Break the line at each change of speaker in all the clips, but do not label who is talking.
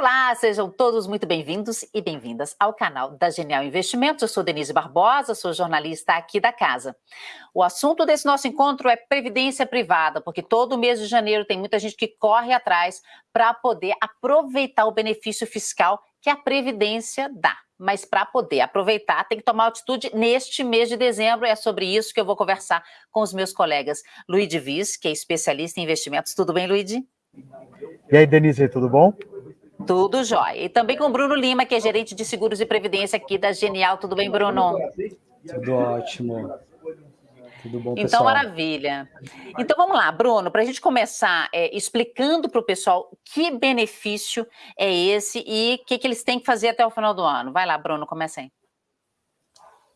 Olá, sejam todos muito bem-vindos e bem-vindas ao canal da Genial Investimentos. Eu sou Denise Barbosa, sou jornalista aqui da casa. O assunto desse nosso encontro é previdência privada, porque todo mês de janeiro tem muita gente que corre atrás para poder aproveitar o benefício fiscal que a previdência dá. Mas para poder aproveitar, tem que tomar atitude neste mês de dezembro. É sobre isso que eu vou conversar com os meus colegas. Luiz Viz, que é especialista em investimentos. Tudo bem, Luiz?
E aí, Denise, tudo bom?
Tudo jóia. E também com o Bruno Lima, que é gerente de seguros e previdência aqui da Genial. Tudo bem, Bruno?
Tudo ótimo. Tudo bom,
então,
pessoal?
Então, maravilha. Então, vamos lá, Bruno, para a gente começar é, explicando para o pessoal que benefício é esse e o que, que eles têm que fazer até o final do ano. Vai lá, Bruno, começa aí.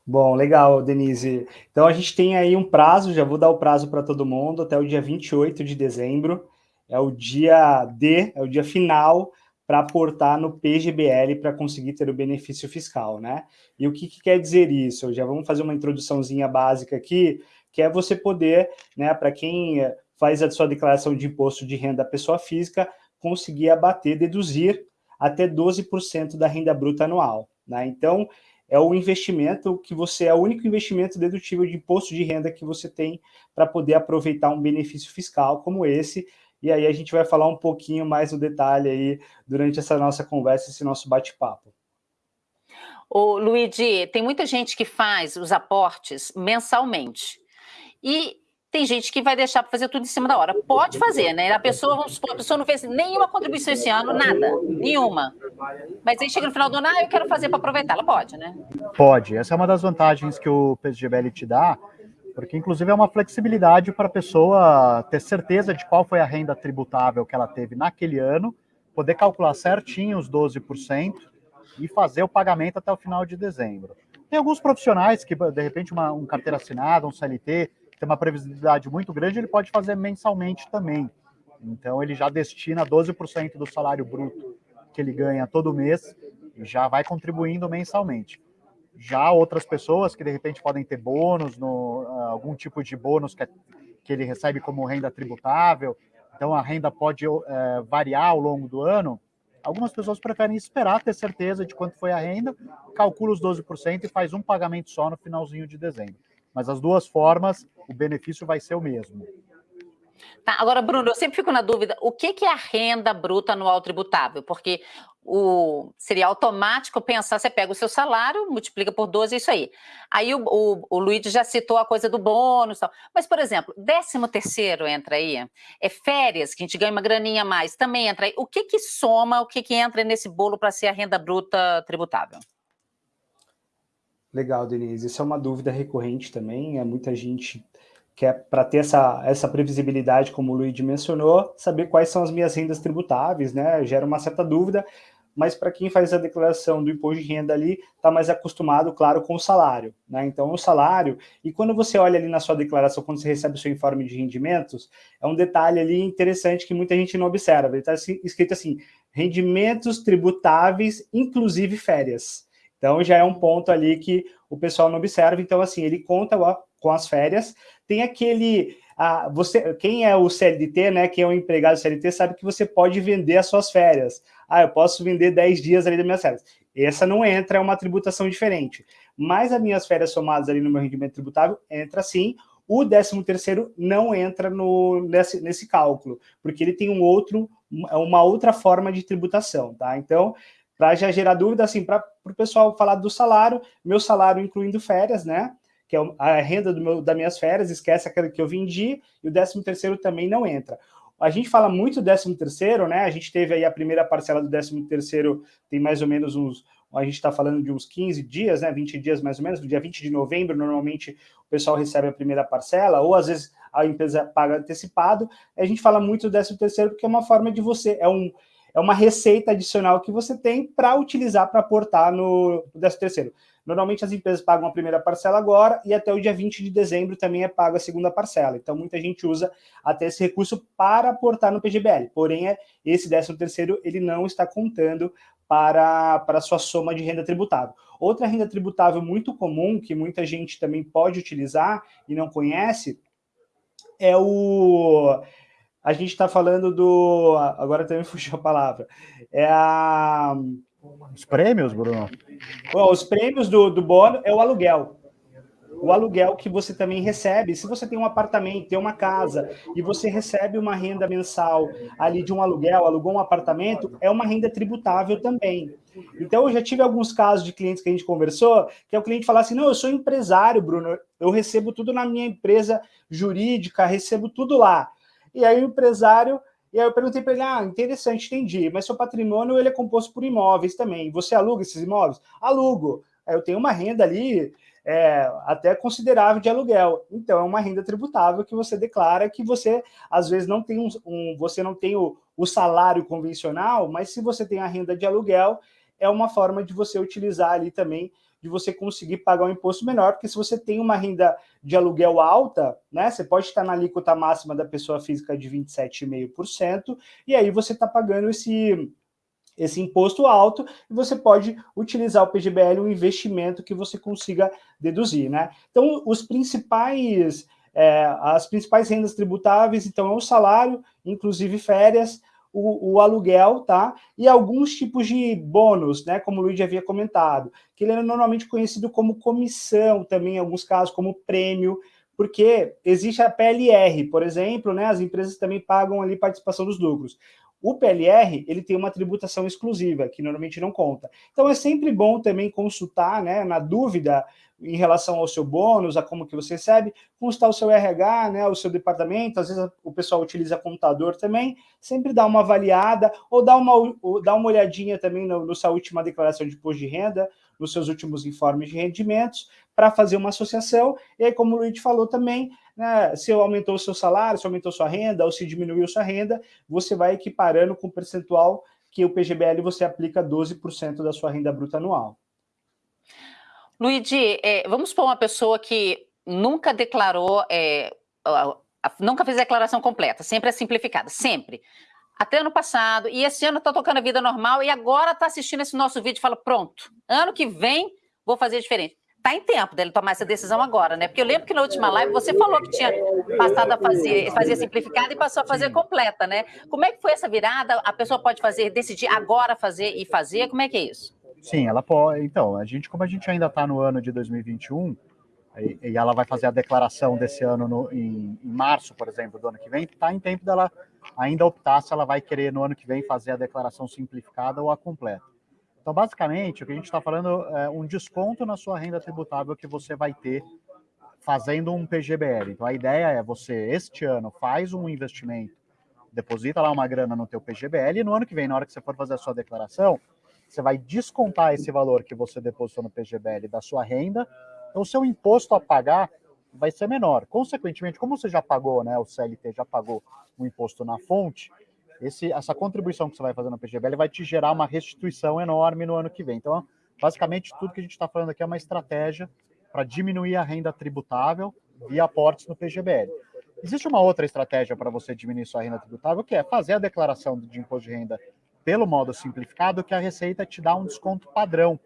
Bom, legal, Denise. Então, a gente tem aí um prazo, já vou dar o prazo para todo mundo, até o dia 28 de dezembro. É o dia D, é o dia final para aportar no PGBL para conseguir ter o benefício fiscal, né? E o que, que, quer dizer isso? Já vamos fazer uma introduçãozinha básica aqui, que é você poder, né, para quem faz a sua declaração de imposto de renda pessoa física, conseguir abater, deduzir até 12% da renda bruta anual, né? Então, é o investimento que você, é o único investimento dedutível de imposto de renda que você tem para poder aproveitar um benefício fiscal como esse, e aí a gente vai falar um pouquinho mais no detalhe aí durante essa nossa conversa, esse nosso bate-papo.
O Luigi, tem muita gente que faz os aportes mensalmente. E tem gente que vai deixar para fazer tudo em cima da hora. Pode fazer, né? A pessoa, vamos supor, a pessoa não fez nenhuma contribuição esse ano, nada, nenhuma. Mas aí chega no final do ano, ah, eu quero fazer para aproveitar. Ela pode, né?
Pode. Essa é uma das vantagens que o PSGBL te dá, porque inclusive é uma flexibilidade para a pessoa ter certeza de qual foi a renda tributável que ela teve naquele ano, poder calcular certinho os 12% e fazer o pagamento até o final de dezembro. Tem alguns profissionais que, de repente, uma, um carteira assinada, um CLT, tem uma previsibilidade muito grande, ele pode fazer mensalmente também. Então, ele já destina 12% do salário bruto que ele ganha todo mês e já vai contribuindo mensalmente. Já outras pessoas que de repente podem ter bônus, no, uh, algum tipo de bônus que, é, que ele recebe como renda tributável, então a renda pode uh, variar ao longo do ano. Algumas pessoas preferem esperar ter certeza de quanto foi a renda, calcula os 12% e faz um pagamento só no finalzinho de dezembro. Mas as duas formas, o benefício vai ser o mesmo.
Tá, agora, Bruno, eu sempre fico na dúvida, o que, que é a renda bruta anual tributável? Porque o, seria automático pensar, você pega o seu salário, multiplica por 12, é isso aí. Aí o, o, o Luiz já citou a coisa do bônus tal. Mas, por exemplo, 13 terceiro entra aí, é férias, que a gente ganha uma graninha a mais, também entra aí. O que que soma, o que que entra nesse bolo para ser a renda bruta tributável?
Legal, Denise. Isso é uma dúvida recorrente também, é muita gente que é para ter essa, essa previsibilidade, como o Luigi mencionou, saber quais são as minhas rendas tributáveis, né? Gera uma certa dúvida, mas para quem faz a declaração do imposto de renda ali, está mais acostumado, claro, com o salário, né? Então, o salário, e quando você olha ali na sua declaração, quando você recebe o seu informe de rendimentos, é um detalhe ali interessante que muita gente não observa. Ele está escrito assim, rendimentos tributáveis, inclusive férias. Então, já é um ponto ali que o pessoal não observa. Então, assim, ele conta com as férias, tem aquele... Ah, você, quem é o CLT, né, quem é o empregado CLT, sabe que você pode vender as suas férias. Ah, eu posso vender 10 dias ali das minhas férias. Essa não entra, é uma tributação diferente. Mas as minhas férias somadas ali no meu rendimento tributável, entra sim. O 13 terceiro não entra no, nesse, nesse cálculo, porque ele tem um outro, uma outra forma de tributação, tá? Então, para já gerar dúvida, assim, para o pessoal falar do salário, meu salário incluindo férias, né? Que é a renda do meu, das minhas férias, esquece aquela que eu vendi, e o 13 terceiro também não entra. A gente fala muito do 13 terceiro, né? A gente teve aí a primeira parcela do 13 terceiro, tem mais ou menos uns, a gente está falando de uns 15 dias, né? 20 dias mais ou menos, no dia 20 de novembro, normalmente o pessoal recebe a primeira parcela, ou às vezes a empresa paga antecipado. A gente fala muito do 13 terceiro porque é uma forma de você, é um, é uma receita adicional que você tem para utilizar para aportar no, no 13 terceiro. Normalmente as empresas pagam a primeira parcela agora e até o dia 20 de dezembro também é paga a segunda parcela. Então muita gente usa até esse recurso para aportar no PGBL. Porém, é, esse 13 terceiro ele não está contando para, para a sua soma de renda tributável. Outra renda tributável muito comum, que muita gente também pode utilizar e não conhece, é o a gente está falando do... Agora também fugiu a palavra. É a...
Os prêmios, Bruno?
os prêmios do, do bônus é o aluguel o aluguel que você também recebe. Se você tem um apartamento, tem uma casa, e você recebe uma renda mensal ali de um aluguel, alugou um apartamento, é uma renda tributável também. Então, eu já tive alguns casos de clientes que a gente conversou, que é o cliente falar assim, não, eu sou empresário, Bruno, eu recebo tudo na minha empresa jurídica, recebo tudo lá. E aí o empresário e aí eu perguntei para ele, ah, interessante, entendi, mas seu patrimônio ele é composto por imóveis também. Você aluga esses imóveis? Alugo. Eu tenho uma renda ali é, até considerável de aluguel. Então, é uma renda tributável que você declara que você, às vezes, não tem um, um você não tem o, o salário convencional, mas se você tem a renda de aluguel, é uma forma de você utilizar ali também, de você conseguir pagar um imposto menor, porque se você tem uma renda de aluguel alta, né, você pode estar na alíquota máxima da pessoa física de 27,5%, e aí você está pagando esse esse imposto alto e você pode utilizar o PGBL, um investimento que você consiga deduzir, né? Então, os principais, é, as principais rendas tributáveis, então, é o salário, inclusive férias, o, o, aluguel, tá? E alguns tipos de bônus, né? Como o Luiz havia comentado, que ele é normalmente conhecido como comissão, também em alguns casos como prêmio, porque existe a PLR, por exemplo, né? As empresas também pagam ali participação dos lucros. O PLR, ele tem uma tributação exclusiva, que normalmente não conta. Então, é sempre bom também consultar, né, na dúvida em relação ao seu bônus, a como que você recebe, consultar o seu RH, né, o seu departamento, às vezes o pessoal utiliza computador também, sempre dá uma avaliada, ou dá uma, ou dá uma olhadinha também no sua última declaração de imposto de renda, nos seus últimos informes de rendimentos, para fazer uma associação, e aí, como o Luiz falou também, né, se aumentou o seu salário, se aumentou sua renda, ou se diminuiu sua renda, você vai equiparando com o percentual que o PGBL você aplica 12% da sua renda bruta anual.
Luigi, é, vamos pôr uma pessoa que nunca declarou, é, nunca fez a declaração completa, sempre é simplificada, sempre. Até ano passado, e esse ano está tocando a vida normal, e agora está assistindo esse nosso vídeo e fala, pronto, ano que vem vou fazer diferente tá em tempo dele tomar essa decisão agora, né? Porque eu lembro que na última live você falou que tinha passado a fazer, fazer simplificada e passou a fazer completa, né? Como é que foi essa virada? A pessoa pode fazer, decidir agora fazer e fazer? Como é que é isso?
Sim, ela pode. Então, a gente, como a gente ainda está no ano de 2021, e, e ela vai fazer a declaração desse ano no, em, em, março, por exemplo, do ano que vem, está em tempo dela ainda optar se ela vai querer no ano que vem fazer a declaração simplificada ou a completa. Então, basicamente, o que a gente está falando é um desconto na sua renda tributável que você vai ter fazendo um PGBL. Então, a ideia é você, este ano, faz um investimento, deposita lá uma grana no teu PGBL e no ano que vem, na hora que você for fazer a sua declaração, você vai descontar esse valor que você depositou no PGBL da sua renda, então o seu imposto a pagar vai ser menor. Consequentemente, como você já pagou, né, o CLT já pagou o imposto na fonte, esse, essa contribuição que você vai fazer no PGBL vai te gerar uma restituição enorme no ano que vem. Então, basicamente, tudo que a gente está falando aqui é uma estratégia para diminuir a renda tributável via aportes no PGBL. Existe uma outra estratégia para você diminuir sua renda tributável, que é fazer a declaração de imposto de renda pelo modo simplificado, que a Receita te dá um desconto padrão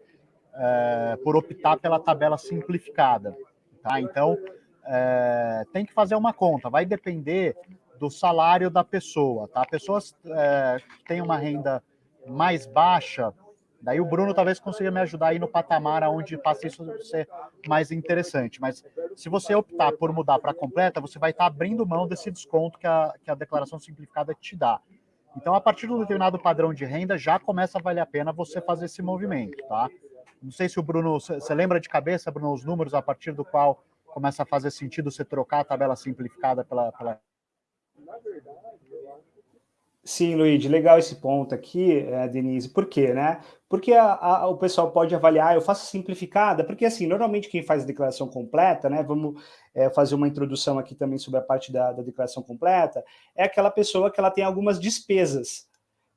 é, por optar pela tabela simplificada. Tá? Então, é, tem que fazer uma conta, vai depender do salário da pessoa, tá? Pessoas é, que têm uma renda mais baixa, daí o Bruno talvez consiga me ajudar aí no patamar onde passa isso ser mais interessante. Mas se você optar por mudar para completa, você vai estar tá abrindo mão desse desconto que a, que a declaração simplificada te dá. Então, a partir de um determinado padrão de renda, já começa a valer a pena você fazer esse movimento, tá? Não sei se o Bruno, você lembra de cabeça, Bruno, os números a partir do qual começa a fazer sentido você trocar a tabela simplificada pela, pela
Sim, Luiz, legal esse ponto aqui, é, Denise. Por quê, né? Porque a, a, o pessoal pode avaliar, eu faço simplificada, porque assim, normalmente quem faz a declaração completa, né? Vamos é, fazer uma introdução aqui também sobre a parte da, da declaração completa, é aquela pessoa que ela tem algumas despesas,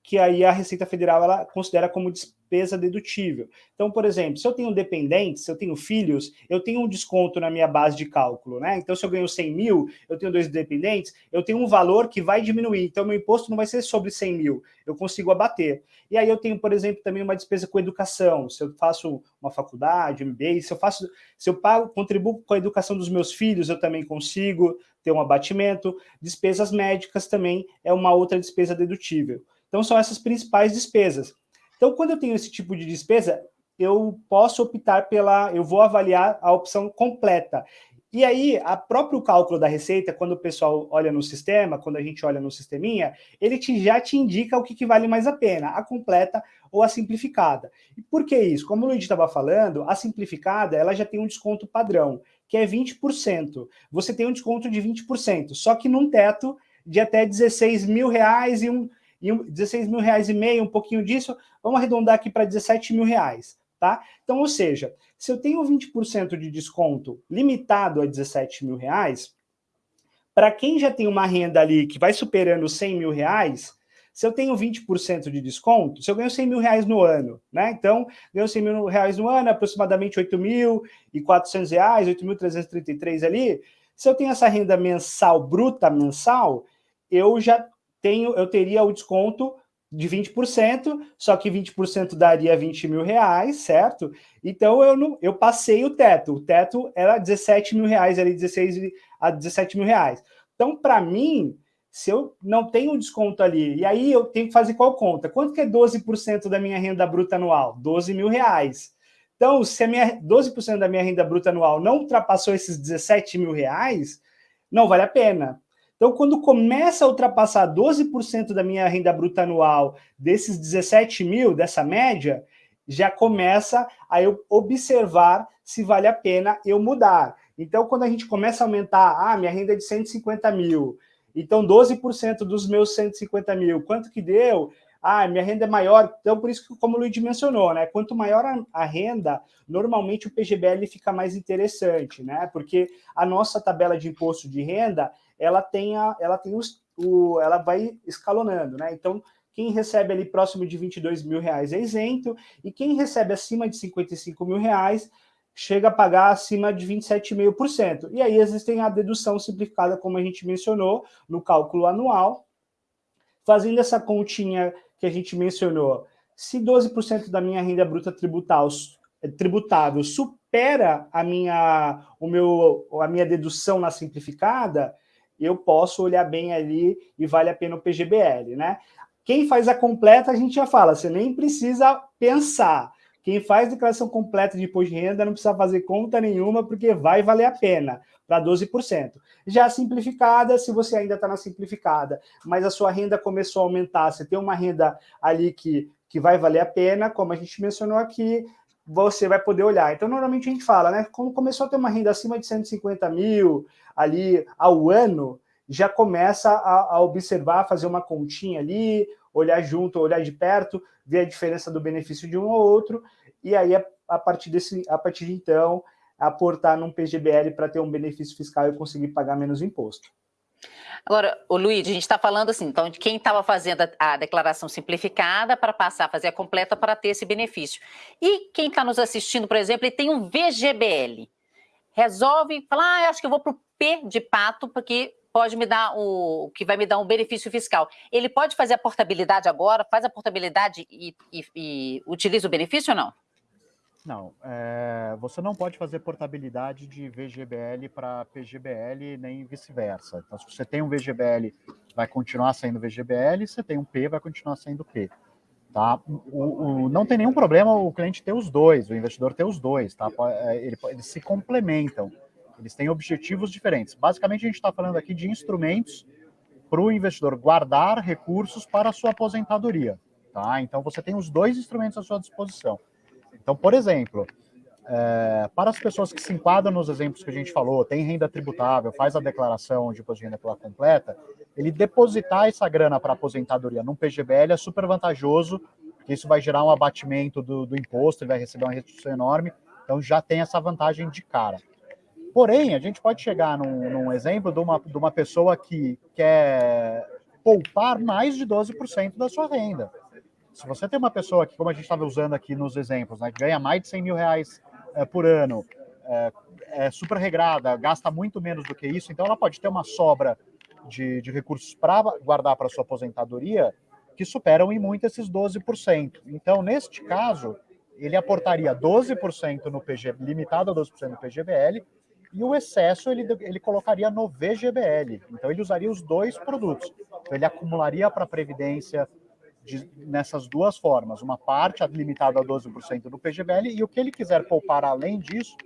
que aí a Receita Federal ela considera como despesa dedutível. Então, por exemplo, se eu tenho dependentes, se eu tenho filhos, eu tenho um desconto na minha base de cálculo, né? Então, se eu ganho 100 mil, eu tenho dois dependentes, eu tenho um valor que vai diminuir. Então, meu imposto não vai ser sobre 100 mil, eu consigo abater. E aí eu tenho, por exemplo, também uma despesa com educação. Se eu faço uma faculdade, MBA, se eu faço, se eu pago, contribuo com a educação dos meus filhos, eu também consigo ter um abatimento, despesas médicas também é uma outra despesa dedutível. Então, são essas principais despesas. Então, quando eu tenho esse tipo de despesa, eu posso optar pela, eu vou avaliar a opção completa. E aí, a próprio cálculo da receita, quando o pessoal olha no sistema, quando a gente olha no sisteminha, ele te, já te indica o que, que vale mais a pena, a completa ou a simplificada. E por que isso? Como o Luiz estava falando, a simplificada ela já tem um desconto padrão, que é 20%. Você tem um desconto de 20%, só que num teto de até 16 mil reais e um, e um 16 mil reais e meio, um pouquinho disso, vamos arredondar aqui para 17 mil reais. Tá? Então, ou seja, se eu tenho 20% de desconto limitado a 17 mil reais, para quem já tem uma renda ali que vai superando 100 mil reais, se eu tenho 20% de desconto, se eu ganho 100 mil reais no ano, né? Então, ganho 100 mil reais no ano, aproximadamente 8.400 reais, 8.333 ali. Se eu tenho essa renda mensal, bruta mensal, eu já tenho, eu teria o desconto de 20%, só que 20% daria 20 mil reais, certo? Então eu não, eu passei o teto. O teto era 17 mil reais, ali 16 a 17 mil reais. Então, para mim, se eu não tenho desconto ali, e aí eu tenho que fazer qual conta? Quanto que é 12% da minha renda bruta anual? 12 mil reais. Então, se a minha 12% da minha renda bruta anual não ultrapassou esses 17 mil reais, não vale a pena. Então, quando começa a ultrapassar 12% da minha renda bruta anual, desses 17 mil, dessa média, já começa a eu observar se vale a pena eu mudar. Então, quando a gente começa a aumentar, ah, minha renda é de 150 mil, então 12% dos meus 150 mil, quanto que deu? Ah, minha renda é maior. Então, por isso que, como o Luiz mencionou, né? Quanto maior a, a, renda, normalmente o PGBL fica mais interessante, né? Porque a nossa tabela de imposto de renda, ela tem, a, ela tem os, o, ela vai escalonando, né? Então, quem recebe ali próximo de 22 mil reais é isento, e quem recebe acima de 55 mil reais chega a pagar acima de 27,5%. E aí existem a dedução simplificada, como a gente mencionou, no cálculo anual. Fazendo essa continha que a gente mencionou, se 12% da minha renda bruta tributável supera a minha, o meu, a minha dedução na simplificada, eu posso olhar bem ali e vale a pena o PGBL, né? Quem faz a completa, a gente já fala, você nem precisa pensar. Quem faz declaração completa de imposto de renda não precisa fazer conta nenhuma, porque vai valer a pena, para 12%. Já a simplificada, se você ainda está na simplificada, mas a sua renda começou a aumentar, você tem uma renda ali que, que vai valer a pena, como a gente mencionou aqui, você vai poder olhar. Então, normalmente a gente fala, né? Quando começou a ter uma renda acima de 150 mil ali ao ano, já começa a, a observar, fazer uma continha ali, olhar junto, olhar de perto, ver a diferença do benefício de um ou outro, e aí, a, a partir, desse, a partir de então, aportar num PGBL para ter um benefício fiscal e conseguir pagar menos imposto.
Agora, o Luiz, a gente está falando assim, então, de quem estava fazendo a, a, declaração simplificada para passar a fazer a completa para ter esse benefício. E quem está nos assistindo, por exemplo, e tem um VGBL, resolve falar, ah, acho que eu vou para o P de pato, porque pode me dar o que vai me dar um benefício fiscal. Ele pode fazer a portabilidade agora, faz a portabilidade e, e, e utiliza o benefício ou não?
Não, é, você não pode fazer portabilidade de VGBL para PGBL nem vice-versa. Então, se você tem um VGBL, vai continuar sendo VGBL, se você tem um P, vai continuar sendo P. Tá? O, o, não tem nenhum problema o cliente ter os dois, o investidor ter os dois, tá? É, ele, eles se complementam, eles têm objetivos diferentes. Basicamente, a gente está falando aqui de instrumentos para o investidor guardar recursos para a sua aposentadoria. Tá? Então, você tem os dois instrumentos à sua disposição. Então, por exemplo, é, para as pessoas que se enquadram nos exemplos que a gente falou, tem renda tributável, faz a declaração de imposto de renda pela completa, ele depositar essa grana para aposentadoria num PGBL é super vantajoso, porque isso vai gerar um abatimento do, do imposto, ele vai receber uma redução enorme, então já tem essa vantagem de cara. Porém, a gente pode chegar num, num exemplo de uma, de uma pessoa que quer poupar mais de 12% da sua renda. Se você tem uma pessoa que, como a gente estava usando aqui nos exemplos, né, que ganha mais de 100 mil reais é, por ano, é, é, super regrada, gasta muito menos do que isso, então ela pode ter uma sobra de, de recursos para guardar para sua aposentadoria que superam em muito esses 12%. Então, neste caso, ele aportaria 12% no PG, limitado a 12% no PGBL, e o excesso ele, ele colocaria no VGBL. Então, ele usaria os dois produtos. Então, ele acumularia para a Previdência de, nessas duas formas. Uma parte limitada a 12% do PGBL e o que ele quiser poupar além disso,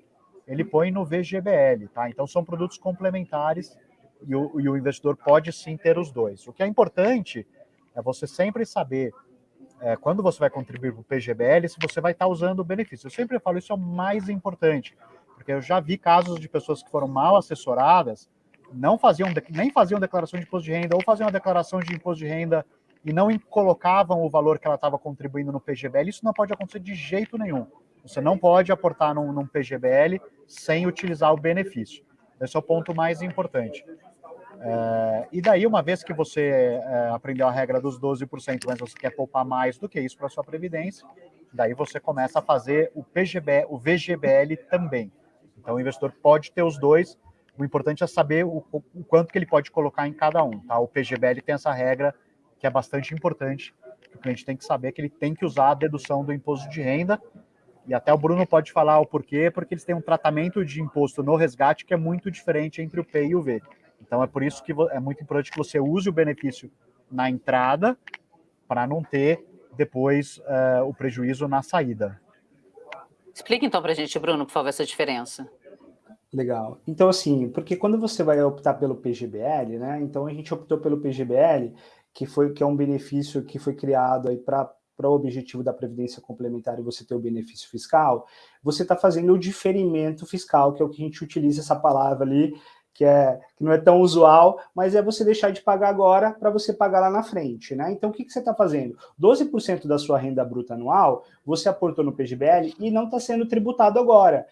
ele põe no VGBL. Tá? Então, são produtos complementares e o, e o investidor pode sim ter os dois. O que é importante é você sempre saber é, quando você vai contribuir para o PGBL, se você vai estar usando o benefício. Eu sempre falo, isso é o mais importante, porque eu já vi casos de pessoas que foram mal assessoradas, não faziam, nem faziam declaração de imposto de renda, ou faziam a declaração de imposto de renda e não colocavam o valor que ela estava contribuindo no PGBL. Isso não pode acontecer de jeito nenhum. Você não pode aportar num, num PGBL sem utilizar o benefício. Esse é o ponto mais importante. É, e daí, uma vez que você é, aprendeu a regra dos 12%, mas você quer poupar mais do que isso para sua previdência, daí você começa a fazer o PGB, o VGBL também. Então, o investidor pode ter os dois. O importante é saber o, o quanto que ele pode colocar em cada um. Tá? O PGBL tem essa regra que é bastante importante. O cliente tem que saber que ele tem que usar a dedução do imposto de renda. E até o Bruno pode falar o porquê, porque eles têm um tratamento de imposto no resgate que é muito diferente entre o P e o V. Então é por isso que é muito importante que você use o benefício na entrada para não ter depois uh, o prejuízo na saída.
Explique então para a gente, Bruno, por favor, essa diferença.
Legal. Então, assim, porque quando você vai optar pelo PGBL, né? Então a gente optou pelo PGBL, que foi que é um benefício que foi criado aí para para o objetivo da previdência complementar e você ter o benefício fiscal, você está fazendo o diferimento fiscal, que é o que a gente utiliza essa palavra ali, que, é, que não é tão usual, mas é você deixar de pagar agora para você pagar lá na frente, né? Então, o que, que você está fazendo? 12% da sua renda bruta anual, você aportou no PGBL e não está sendo tributado agora.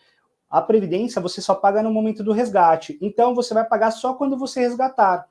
A Previdência você só paga no momento do resgate, então você vai pagar só quando você resgatar.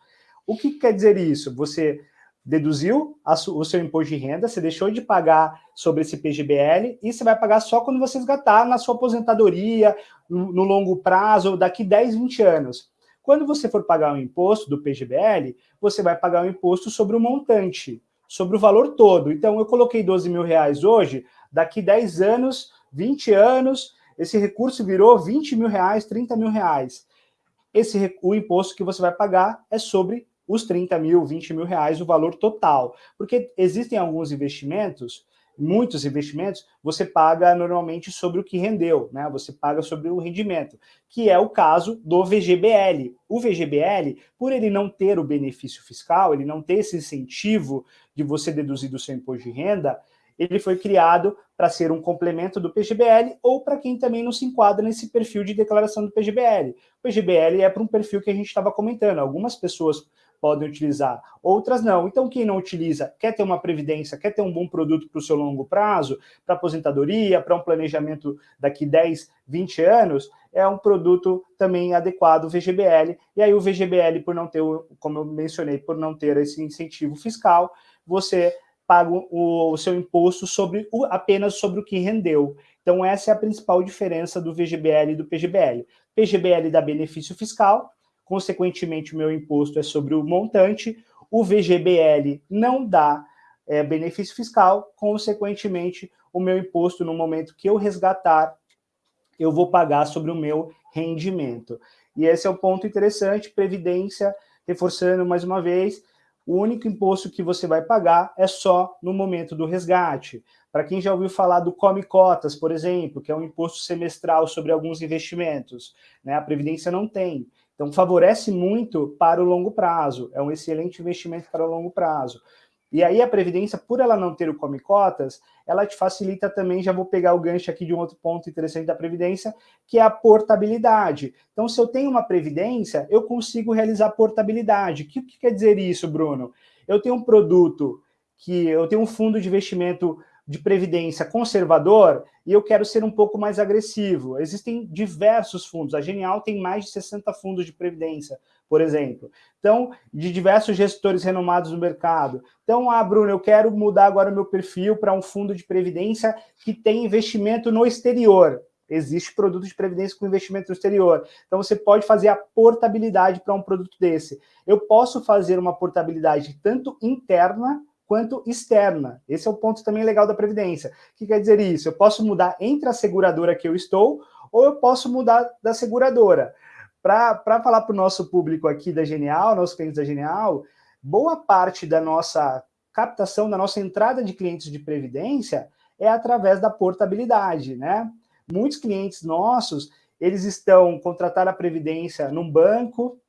O que quer dizer isso? Você deduziu o seu imposto de renda, você deixou de pagar sobre esse PGBL e você vai pagar só quando você resgatar na sua aposentadoria, no longo prazo, daqui 10, 20 anos. Quando você for pagar o imposto do PGBL, você vai pagar o imposto sobre o montante, sobre o valor todo. Então, eu coloquei 12 mil reais hoje, daqui 10 anos, 20 anos, esse recurso virou 20 mil reais, 30 mil reais. Esse, o imposto que você vai pagar é sobre os 30 mil, 20 mil reais, o valor total. Porque existem alguns investimentos muitos investimentos, você paga normalmente sobre o que rendeu, né? Você paga sobre o rendimento, que é o caso do VGBL. O VGBL, por ele não ter o benefício fiscal, ele não ter esse incentivo de você deduzir do seu imposto de renda, ele foi criado para ser um complemento do PGBL ou para quem também não se enquadra nesse perfil de declaração do PGBL. O PGBL é para um perfil que a gente estava comentando. Algumas pessoas podem utilizar, outras não. Então, quem não utiliza, quer ter uma previdência, quer ter um bom produto para o seu longo prazo, para aposentadoria, para um planejamento daqui 10, 20 anos, é um produto também adequado, o VGBL. E aí o VGBL, por não ter, como eu mencionei, por não ter esse incentivo fiscal, você paga o, o seu imposto sobre o, apenas sobre o que rendeu. Então essa é a principal diferença do VGBL e do PGBL. PGBL dá benefício fiscal, consequentemente o meu imposto é sobre o montante, o VGBL não dá é, benefício fiscal, consequentemente o meu imposto no momento que eu resgatar, eu vou pagar sobre o meu rendimento. E esse é o um ponto interessante, Previdência, reforçando mais uma vez, o único imposto que você vai pagar é só no momento do resgate. Para quem já ouviu falar do Come Cotas, por exemplo, que é um imposto semestral sobre alguns investimentos, né? a Previdência não tem. Então, favorece muito para o longo prazo, é um excelente investimento para o longo prazo. E aí a Previdência, por ela não ter o Come Cotas, ela te facilita também, já vou pegar o gancho aqui de um outro ponto interessante da Previdência, que é a portabilidade. Então, se eu tenho uma Previdência, eu consigo realizar portabilidade. O que, que quer dizer isso, Bruno? Eu tenho um produto que eu tenho um fundo de investimento de previdência conservador e eu quero ser um pouco mais agressivo. Existem diversos fundos. A Genial tem mais de 60 fundos de previdência, por exemplo. Então, de diversos gestores renomados no mercado. Então, ah, Bruno, eu quero mudar agora o meu perfil para um fundo de previdência que tem investimento no exterior. Existe produto de previdência com investimento no exterior. Então, você pode fazer a portabilidade para um produto desse. Eu posso fazer uma portabilidade tanto interna quanto externa. Esse é o ponto também legal da Previdência. O que quer dizer isso? Eu posso mudar entre a seguradora que eu estou ou eu posso mudar da seguradora. para falar para o nosso público aqui da Genial, nossos clientes da Genial, boa parte da nossa captação, da nossa entrada de clientes de previdência é através da portabilidade, né? Muitos clientes nossos, eles estão contratando a previdência num banco,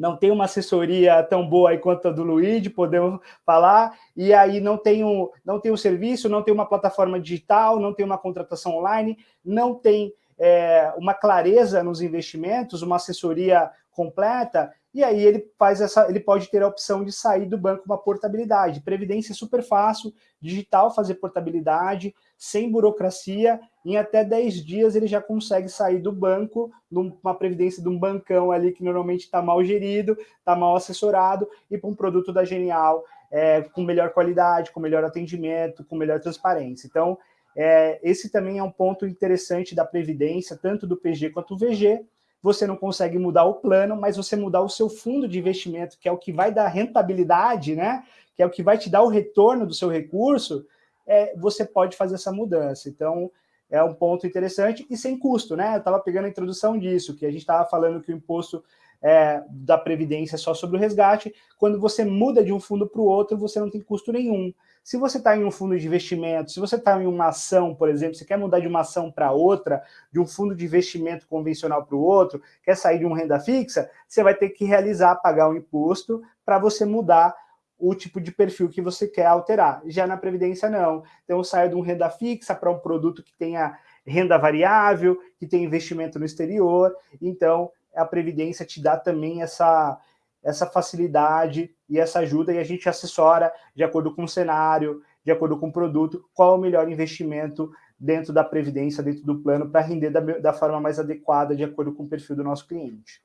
não tem uma assessoria tão boa aí quanto a do Luigi, podemos falar, e aí não tem, um, não tem um serviço, não tem uma plataforma digital, não tem uma contratação online, não tem é, uma clareza nos investimentos, uma assessoria completa, e aí ele faz essa, ele pode ter a opção de sair do banco uma portabilidade. Previdência é super fácil, digital fazer portabilidade, sem burocracia, em até 10 dias ele já consegue sair do banco, numa previdência de um bancão ali que normalmente está mal gerido, está mal assessorado, e para um produto da Genial é, com melhor qualidade, com melhor atendimento, com melhor transparência. Então, é, esse também é um ponto interessante da Previdência, tanto do PG quanto do VG, você não consegue mudar o plano, mas você mudar o seu fundo de investimento, que é o que vai dar rentabilidade, né? que é o que vai te dar o retorno do seu recurso, é, você pode fazer essa mudança. Então, é um ponto interessante e sem custo, né? Eu estava pegando a introdução disso, que a gente estava falando que o imposto é, da Previdência é só sobre o resgate. Quando você muda de um fundo para o outro, você não tem custo nenhum. Se você está em um fundo de investimento, se você está em uma ação, por exemplo, você quer mudar de uma ação para outra, de um fundo de investimento convencional para o outro, quer sair de uma renda fixa, você vai ter que realizar, pagar o um imposto para você mudar o tipo de perfil que você quer alterar. Já na Previdência, não. Então, eu saio de um renda fixa para um produto que tenha renda variável, que tem investimento no exterior. Então, a Previdência te dá também essa, essa facilidade e essa ajuda, e a gente assessora de acordo com o cenário, de acordo com o produto, qual é o melhor investimento dentro da Previdência, dentro do plano, para render da, da forma mais adequada, de acordo com o perfil do nosso cliente.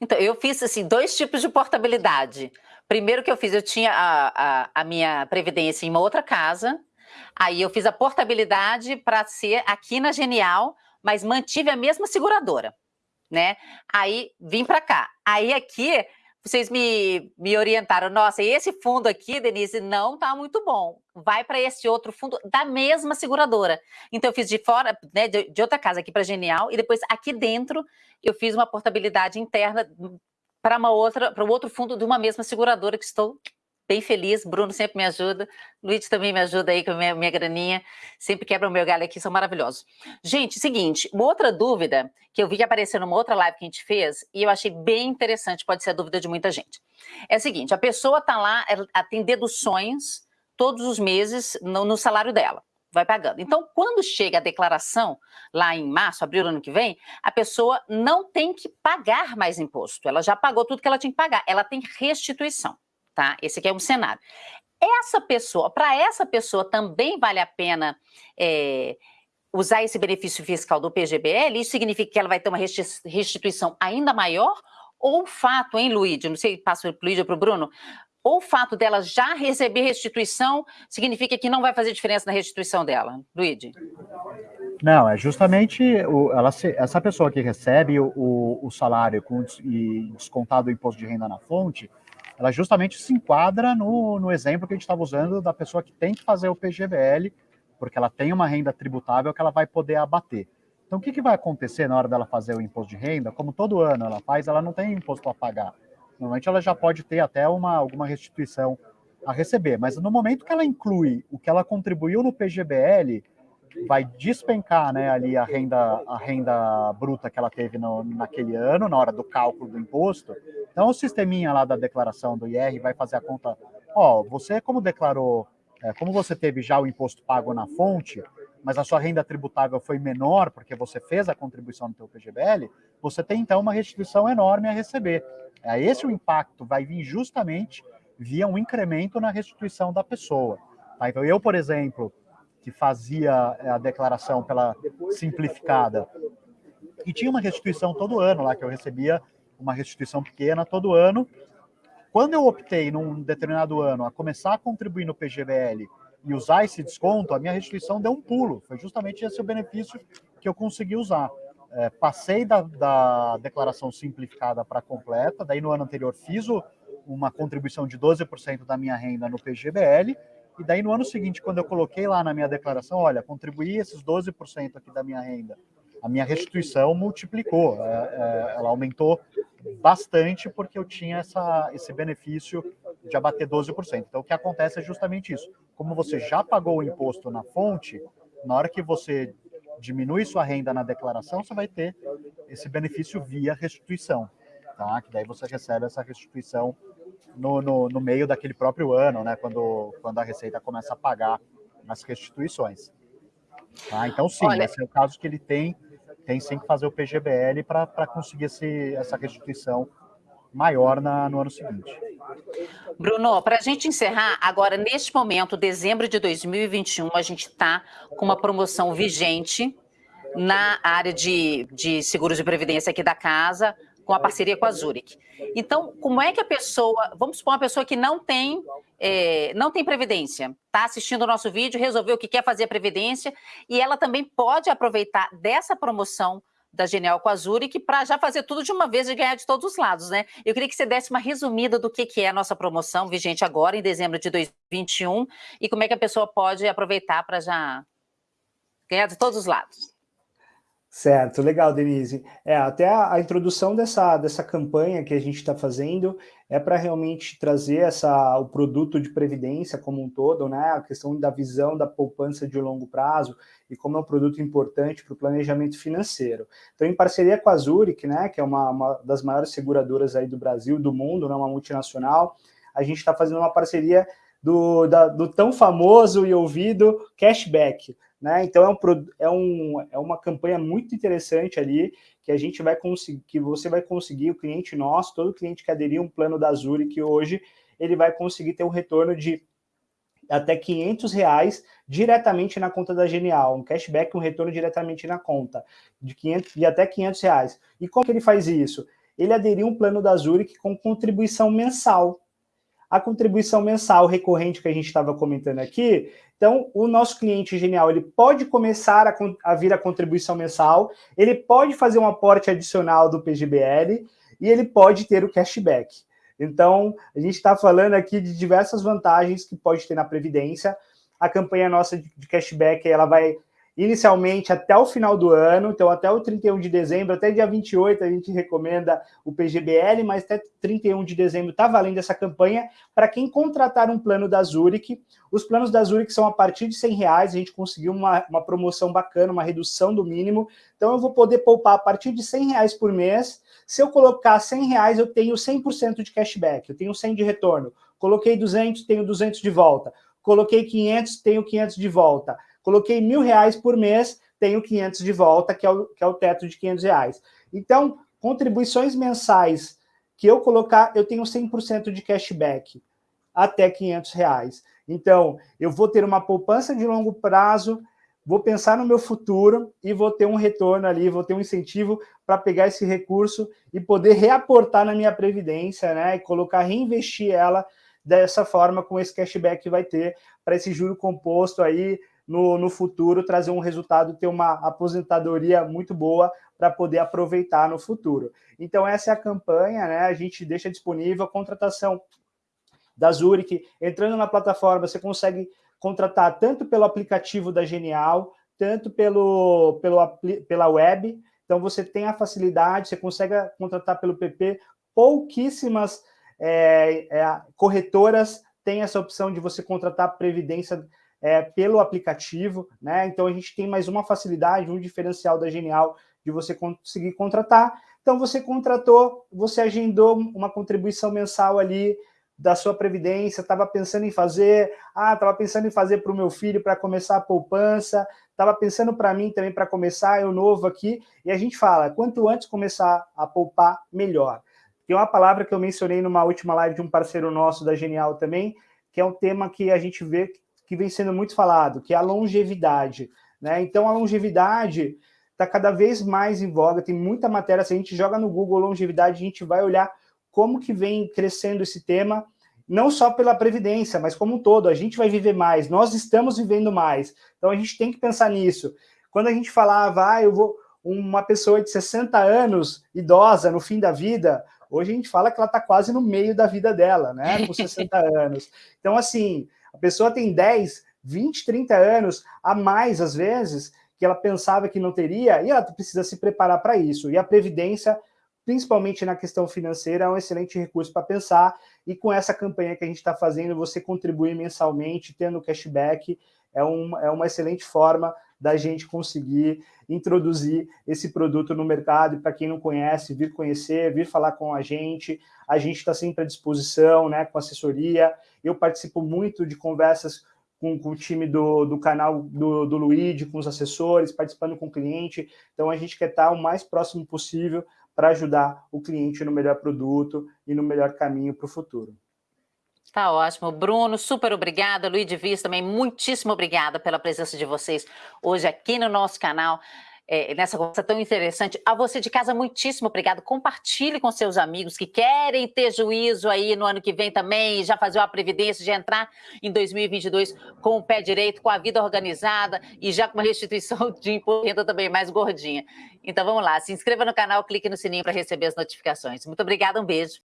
Então, eu fiz assim, dois tipos de portabilidade. Primeiro que eu fiz, eu tinha a, a, a minha previdência em uma outra casa, aí eu fiz a portabilidade para ser aqui na Genial, mas mantive a mesma seguradora, né? Aí vim para cá. Aí aqui vocês me, me orientaram, nossa, esse fundo aqui, Denise, não tá muito bom. Vai para esse outro fundo da mesma seguradora. Então eu fiz de fora, né, de, de outra casa aqui para Genial, e depois aqui dentro eu fiz uma portabilidade interna para uma outra, para o outro fundo de uma mesma seguradora que estou bem feliz, Bruno sempre me ajuda, Luiz também me ajuda aí com a minha, minha graninha, sempre quebra o meu galho aqui, são maravilhosos. Gente, seguinte, uma outra dúvida que eu vi que apareceu numa outra live que a gente fez, e eu achei bem interessante, pode ser a dúvida de muita gente. É o seguinte, a pessoa está lá, ela tem deduções todos os meses no, no salário dela vai pagando. Então, quando chega a declaração, lá em março, abril ano que vem, a pessoa não tem que pagar mais imposto. Ela já pagou tudo que ela tinha que pagar. Ela tem restituição tá? Esse aqui é um cenário. Essa pessoa, para essa pessoa também vale a pena é, usar esse benefício fiscal do PGBL? Isso significa que ela vai ter uma restituição ainda maior? Ou o fato, hein, Luíde? Não sei, passo o Luíde para o Bruno. Ou o fato dela já receber restituição significa que não vai fazer diferença na restituição dela? Luíde?
Não, é justamente o, ela, essa pessoa que recebe o, o, o salário com, e descontado o imposto de renda na fonte, ela justamente se enquadra no, no exemplo que a gente estava usando da pessoa que tem que fazer o PGBL, porque ela tem uma renda tributável que ela vai poder abater. Então, o que, que vai acontecer na hora dela fazer o imposto de renda? Como todo ano ela faz, ela não tem imposto a pagar. Normalmente ela já pode ter até uma, alguma restituição a receber, mas no momento que ela inclui o que ela contribuiu no PGBL, vai despencar né, ali a renda, a renda bruta que ela teve no, naquele ano, na hora do cálculo do imposto. Então, o sisteminha lá da declaração do IR vai fazer a conta. Ó, você, como declarou, é, como você teve já o imposto pago na fonte, mas a sua renda tributável foi menor porque você fez a contribuição no seu PGBL, você tem então uma restituição enorme a receber. É, esse o impacto vai vir justamente via um incremento na restituição da pessoa. Tá? Então, eu, por exemplo, que fazia é, a declaração pela simplificada. E tinha uma restituição todo ano lá, que eu recebia uma restituição pequena todo ano. Quando eu optei, num determinado ano, a começar a contribuir no PGBL e usar esse desconto, a minha restituição deu um pulo. Foi justamente esse o benefício que eu consegui usar. É, passei da, da, declaração simplificada para completa, daí no ano anterior fiz o, uma contribuição de 12% da minha renda no PGBL, e daí no ano seguinte, quando eu coloquei lá na minha declaração, olha, contribuí esses 12% aqui da minha renda a minha restituição multiplicou, é, é, ela aumentou bastante porque eu tinha essa, esse benefício de abater 12%. Então, o que acontece é justamente isso. Como você já pagou o imposto na fonte, na hora que você diminui sua renda na declaração, você vai ter esse benefício via restituição, tá? Que daí você recebe essa restituição no, no, no meio daquele próprio ano, né? Quando, quando a Receita começa a pagar as restituições. Tá? Então, sim, Olha... esse é o caso que ele tem tem sim que fazer o PGBL para conseguir esse, essa restituição maior na, no ano seguinte.
Bruno, para a gente encerrar, agora, neste momento, dezembro de 2021, a gente está com uma promoção vigente na área de, de seguros de previdência aqui da casa, com a parceria com a Zurich. Então, como é que a pessoa, vamos supor uma pessoa que não tem, é, não tem previdência, está assistindo o nosso vídeo, resolveu que quer fazer a previdência, e ela também pode aproveitar dessa promoção da Genial com a Zurich para já fazer tudo de uma vez e ganhar de todos os lados, né? Eu queria que você desse uma resumida do que, que é a nossa promoção vigente agora, em dezembro de 2021, e como é que a pessoa pode aproveitar para já ganhar de todos os lados.
Certo, legal, Denise. É, até a, a introdução dessa, dessa campanha que a gente está fazendo é para realmente trazer essa, o produto de previdência como um todo, né? A questão da visão da poupança de longo prazo e como é um produto importante para o planejamento financeiro. Então, em parceria com a Zurich, né, que é uma, uma das maiores seguradoras aí do Brasil, do mundo, né, uma multinacional, a gente está fazendo uma parceria do, da, do tão famoso e ouvido cashback. Né? Então é, um, é, um, é uma campanha muito interessante ali que a gente vai conseguir, que você vai conseguir, o cliente nosso, todo cliente que aderir um plano da Zurich hoje, ele vai conseguir ter um retorno de até 500 reais diretamente na conta da Genial, um cashback, um retorno diretamente na conta, de, 500, de até 500 reais. E como que ele faz isso? Ele aderiu um plano da Zurich com contribuição mensal. A contribuição mensal recorrente que a gente estava comentando aqui, então, o nosso cliente genial, ele pode começar a, a vir a contribuição mensal, ele pode fazer um aporte adicional do PGBL e ele pode ter o cashback. Então, a gente está falando aqui de diversas vantagens que pode ter na Previdência. A campanha nossa de cashback, ela vai inicialmente até o final do ano, então até o 31 de dezembro, até dia 28 a gente recomenda o PGBL, mas até 31 de dezembro está valendo essa campanha para quem contratar um plano da Zurich. Os planos da Zurich são a partir de 100 reais, a gente conseguiu uma, uma promoção bacana, uma redução do mínimo, então eu vou poder poupar a partir de 100 reais por mês. Se eu colocar 100 reais, eu tenho 100% de cashback, eu tenho 100 de retorno. Coloquei 200, tenho 200 de volta. Coloquei 500, tenho 500 de volta Coloquei mil reais por mês, tenho 500 de volta, que é o, que é o teto de 500 reais. Então, contribuições mensais que eu colocar, eu tenho 100% de cashback, até 500 reais. Então, eu vou ter uma poupança de longo prazo, vou pensar no meu futuro e vou ter um retorno ali, vou ter um incentivo para pegar esse recurso e poder reaportar na minha previdência, né? E colocar, reinvestir ela dessa forma com esse cashback que vai ter para esse juro composto aí no, no futuro trazer um resultado, ter uma aposentadoria muito boa para poder aproveitar no futuro. Então, essa é a campanha, né? A gente deixa disponível a contratação da Zurich. Entrando na plataforma, você consegue contratar tanto pelo aplicativo da Genial, tanto pelo, pelo, pela web. Então, você tem a facilidade, você consegue contratar pelo PP. Pouquíssimas é, é, corretoras têm essa opção de você contratar previdência é, pelo aplicativo, né? Então a gente tem mais uma facilidade, um diferencial da Genial de você conseguir contratar. Então você contratou, você agendou uma contribuição mensal ali da sua previdência, estava pensando em fazer, ah, estava pensando em fazer para o meu filho para começar a poupança, estava pensando para mim também para começar, eu novo aqui, e a gente fala, quanto antes começar a poupar, melhor. Tem uma palavra que eu mencionei numa última live de um parceiro nosso da Genial também, que é um tema que a gente vê que vem sendo muito falado, que é a longevidade. Né? Então, a longevidade está cada vez mais em voga, tem muita matéria, se a gente joga no Google longevidade, a gente vai olhar como que vem crescendo esse tema, não só pela Previdência, mas como um todo, a gente vai viver mais, nós estamos vivendo mais, então a gente tem que pensar nisso. Quando a gente falava, ah, eu vou, uma pessoa de 60 anos, idosa, no fim da vida, hoje a gente fala que ela está quase no meio da vida dela, né, com 60 anos. Então, assim, a pessoa tem 10, 20, 30 anos a mais, às vezes, que ela pensava que não teria, e ela precisa se preparar para isso. E a Previdência, principalmente na questão financeira, é um excelente recurso para pensar, e com essa campanha que a gente está fazendo, você contribuir mensalmente, tendo cashback, é, um, é uma excelente forma da gente conseguir introduzir esse produto no mercado, e para quem não conhece, vir conhecer, vir falar com a gente, a gente está sempre à disposição, né, com assessoria, eu participo muito de conversas com, com o time do, do canal do, do Luigi, com os assessores, participando com o cliente. Então, a gente quer estar o mais próximo possível para ajudar o cliente no melhor produto e no melhor caminho para o futuro.
Tá ótimo. Bruno, super obrigada. Luiz Viz também, muitíssimo obrigada pela presença de vocês hoje aqui no nosso canal é, nessa conversa tão interessante. A você de casa, muitíssimo obrigado. Compartilhe com seus amigos que querem ter juízo aí no ano que vem também, já fazer uma previdência, já entrar em 2022 com o pé direito, com a vida organizada e já com uma restituição de imposto também mais gordinha. Então vamos lá, se inscreva no canal, clique no sininho para receber as notificações. Muito obrigada, um beijo.